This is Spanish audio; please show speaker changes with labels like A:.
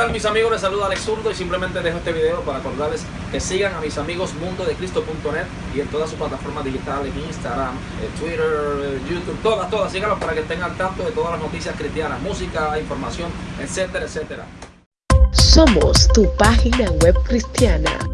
A: tal mis amigos? Les saluda Alex Zurdo y simplemente dejo este video para acordarles que sigan a mis amigos mundodecristo.net y en todas sus plataformas digitales, Instagram, eh, Twitter, eh, YouTube, todas, todas, síganlos para que estén al tanto de todas las noticias cristianas, música, información, etcétera, etcétera.
B: Somos tu página web cristiana